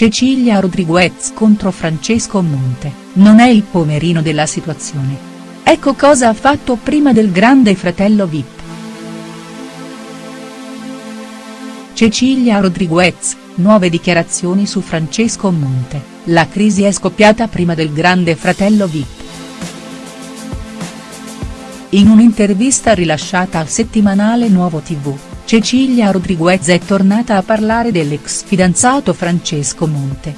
Cecilia Rodriguez contro Francesco Monte, non è il pomerino della situazione. Ecco cosa ha fatto prima del grande fratello Vip. Cecilia Rodriguez, nuove dichiarazioni su Francesco Monte, la crisi è scoppiata prima del grande fratello Vip. In un'intervista rilasciata al settimanale Nuovo TV, Cecilia Rodriguez è tornata a parlare dell'ex fidanzato Francesco Monte.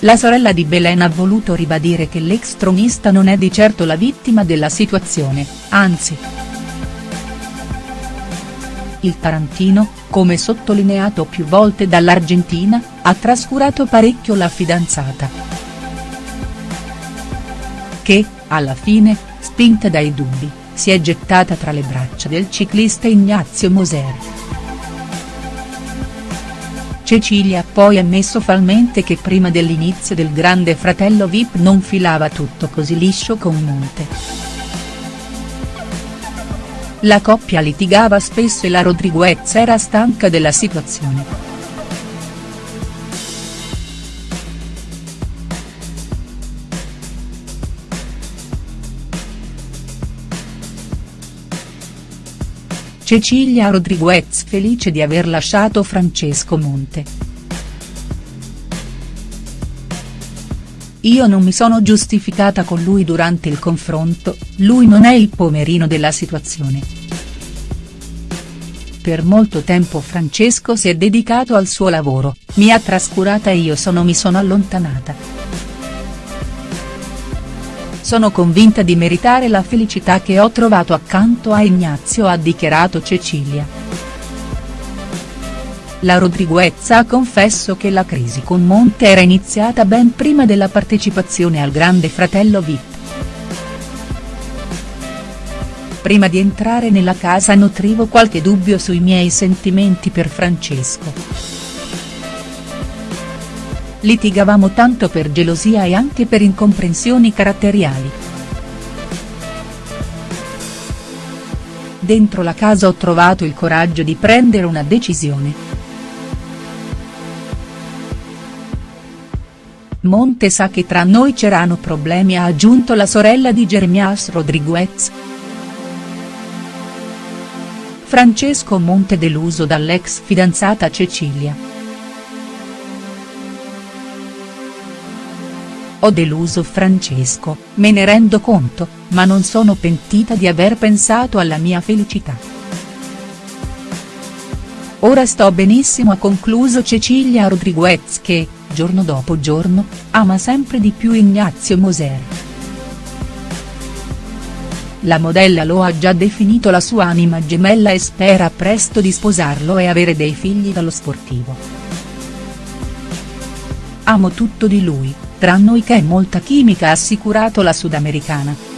La sorella di Belen ha voluto ribadire che l'ex tronista non è di certo la vittima della situazione, anzi. Il Tarantino, come sottolineato più volte dall'Argentina, ha trascurato parecchio la fidanzata. Che, alla fine, spinta dai dubbi, si è gettata tra le braccia del ciclista Ignazio Moser. Cecilia ha poi ammesso falmente che prima dell'inizio del grande fratello Vip non filava tutto così liscio con Monte. La coppia litigava spesso e la Rodriguez era stanca della situazione. Cecilia Rodriguez felice di aver lasciato Francesco Monte. Io non mi sono giustificata con lui durante il confronto, lui non è il pomerino della situazione. Per molto tempo Francesco si è dedicato al suo lavoro, mi ha trascurata e io sono mi sono allontanata. Sono convinta di meritare la felicità che ho trovato accanto a Ignazio ha dichiarato Cecilia. La Rodriguez ha confesso che la crisi con Monte era iniziata ben prima della partecipazione al Grande Fratello Vip. Prima di entrare nella casa nutrivo qualche dubbio sui miei sentimenti per Francesco. Litigavamo tanto per gelosia e anche per incomprensioni caratteriali. Dentro la casa ho trovato il coraggio di prendere una decisione. Monte sa che tra noi c'erano problemi ha aggiunto la sorella di Jeremias Rodriguez. Francesco Monte deluso dall'ex fidanzata Cecilia. Ho deluso Francesco, me ne rendo conto, ma non sono pentita di aver pensato alla mia felicità. Ora sto benissimo ha concluso Cecilia Rodriguez che, giorno dopo giorno, ama sempre di più Ignazio Moser. La modella lo ha già definito la sua anima gemella e spera presto di sposarlo e avere dei figli dallo sportivo. Amo tutto di lui, tra noi che è molta chimica ha assicurato la sudamericana.